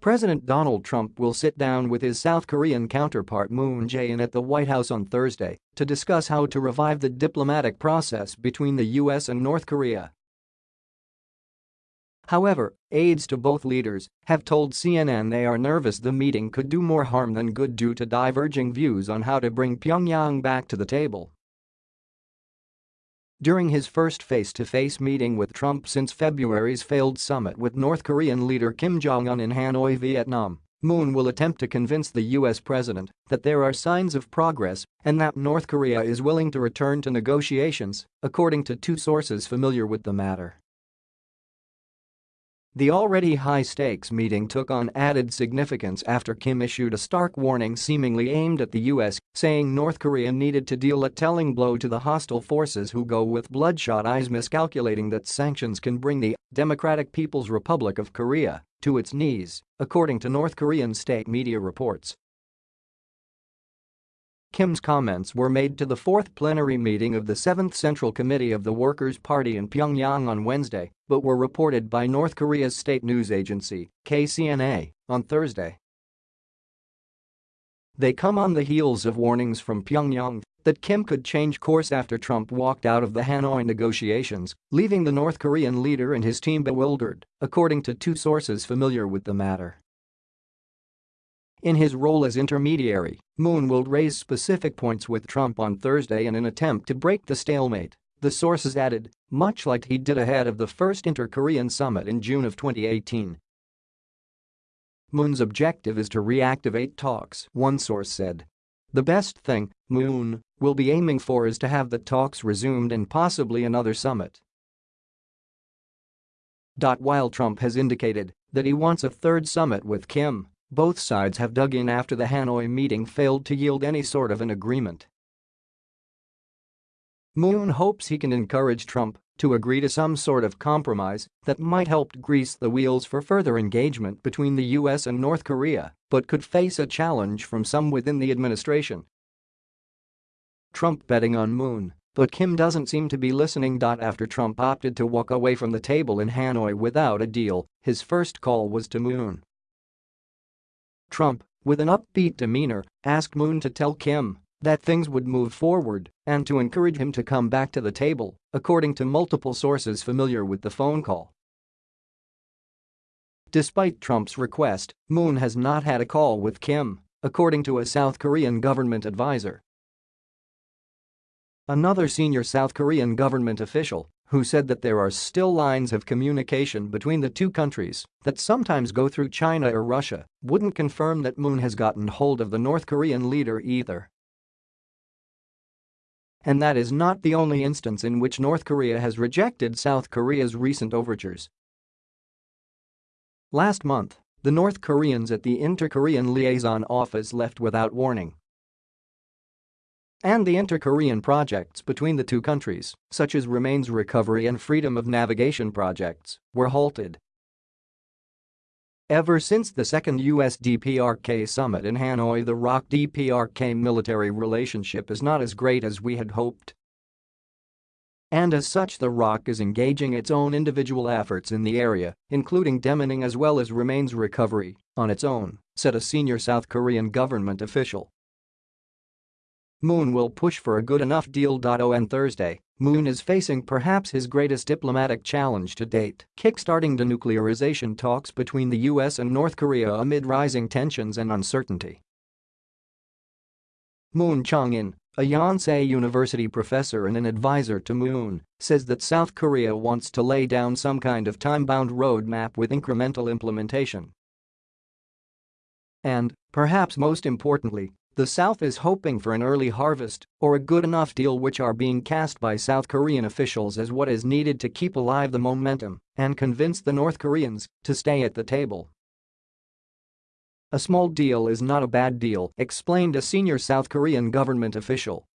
President Donald Trump will sit down with his South Korean counterpart Moon Jae-in at the White House on Thursday to discuss how to revive the diplomatic process between the US and North Korea. However, aides to both leaders have told CNN they are nervous the meeting could do more harm than good due to diverging views on how to bring Pyongyang back to the table. During his first face-to-face meeting with Trump since February's failed summit with North Korean leader Kim Jong-un in Hanoi, Vietnam, Moon will attempt to convince the U.S. president that there are signs of progress and that North Korea is willing to return to negotiations, according to two sources familiar with the matter. The already high-stakes meeting took on added significance after Kim issued a stark warning seemingly aimed at the US, saying North Korea needed to deal a telling blow to the hostile forces who go with bloodshot eyes miscalculating that sanctions can bring the Democratic People's Republic of Korea to its knees, according to North Korean state media reports. Kim's comments were made to the fourth plenary meeting of the 7th Central Committee of the Workers' Party in Pyongyang on Wednesday, but were reported by North Korea's state news agency, KCNA, on Thursday. They come on the heels of warnings from Pyongyang that Kim could change course after Trump walked out of the Hanoi negotiations, leaving the North Korean leader and his team bewildered, according to two sources familiar with the matter. In his role as intermediary, Moon will raise specific points with Trump on Thursday in an attempt to break the stalemate, the sources added, much like he did ahead of the first inter-Korean summit in June of 2018. Moon's objective is to reactivate talks, one source said. The best thing Moon will be aiming for is to have the talks resumed and possibly another summit. While Trump has indicated that he wants a third summit with Kim, both sides have dug in after the Hanoi meeting failed to yield any sort of an agreement. Moon hopes he can encourage Trump to agree to some sort of compromise that might help grease the wheels for further engagement between the US and North Korea, but could face a challenge from some within the administration. Trump betting on Moon, but Kim doesn't seem to be listening. After Trump opted to walk away from the table in Hanoi without a deal, his first call was to Moon. Trump, with an upbeat demeanor, asked Moon to tell Kim that things would move forward and to encourage him to come back to the table, according to multiple sources familiar with the phone call. Despite Trump's request, Moon has not had a call with Kim, according to a South Korean government advisor. Another senior South Korean government official who said that there are still lines of communication between the two countries that sometimes go through China or Russia, wouldn't confirm that Moon has gotten hold of the North Korean leader either. And that is not the only instance in which North Korea has rejected South Korea's recent overtures. Last month, the North Koreans at the Inter-Korean Liaison Office left without warning and the inter-Korean projects between the two countries, such as Remains Recovery and Freedom of Navigation projects, were halted. Ever since the second US DPRK summit in Hanoi the ROK-DPRK military relationship is not as great as we had hoped. And as such the ROK is engaging its own individual efforts in the area, including demining as well as remains recovery, on its own, said a senior South Korean government official. Moon will push for a good enough deal. On Thursday, Moon is facing perhaps his greatest diplomatic challenge to date, kickstarting denuclearization talks between the US and North Korea amid rising tensions and uncertainty. Moon Chung-in, a Yonsei University professor and an advisor to Moon, says that South Korea wants to lay down some kind of time-bound roadmap with incremental implementation. And, perhaps most importantly, the South is hoping for an early harvest or a good enough deal which are being cast by South Korean officials as what is needed to keep alive the momentum and convince the North Koreans to stay at the table. A small deal is not a bad deal, explained a senior South Korean government official.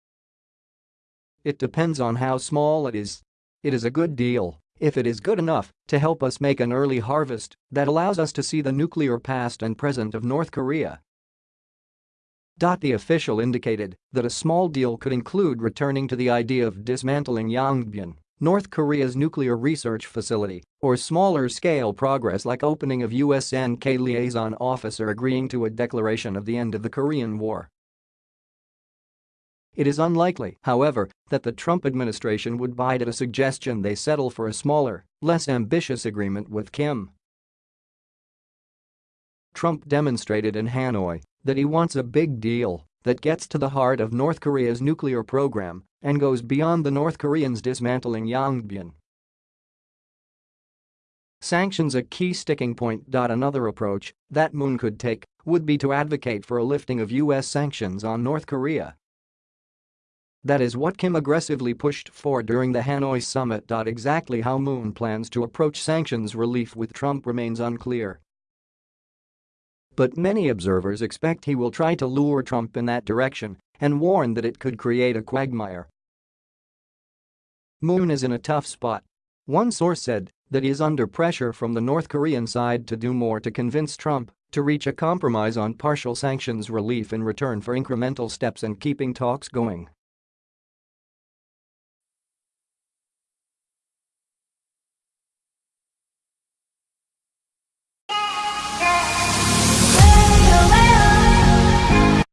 It depends on how small it is. It is a good deal if it is good enough to help us make an early harvest that allows us to see the nuclear past and present of North Korea the official indicated that a small deal could include returning to the idea of dismantling Yongbyon North Korea's nuclear research facility, or smaller-scale progress like opening of USNK liaison officer agreeing to a declaration of the end of the Korean War. It is unlikely, however, that the Trump administration would bite at a suggestion they settle for a smaller, less ambitious agreement with Kim. Trump demonstrated in Hanoi that he wants a big deal that gets to the heart of North Korea's nuclear program and goes beyond the North Koreans dismantling Yongbyon. Sanctions a key sticking point. Another approach that Moon could take would be to advocate for a lifting of U.S. sanctions on North Korea. That is what Kim aggressively pushed for during the Hanoi summit. Exactly how Moon plans to approach sanctions relief with Trump remains unclear. But many observers expect he will try to lure Trump in that direction and warn that it could create a quagmire. Moon is in a tough spot. One source said that he is under pressure from the North Korean side to do more to convince Trump to reach a compromise on partial sanctions relief in return for incremental steps in keeping talks going.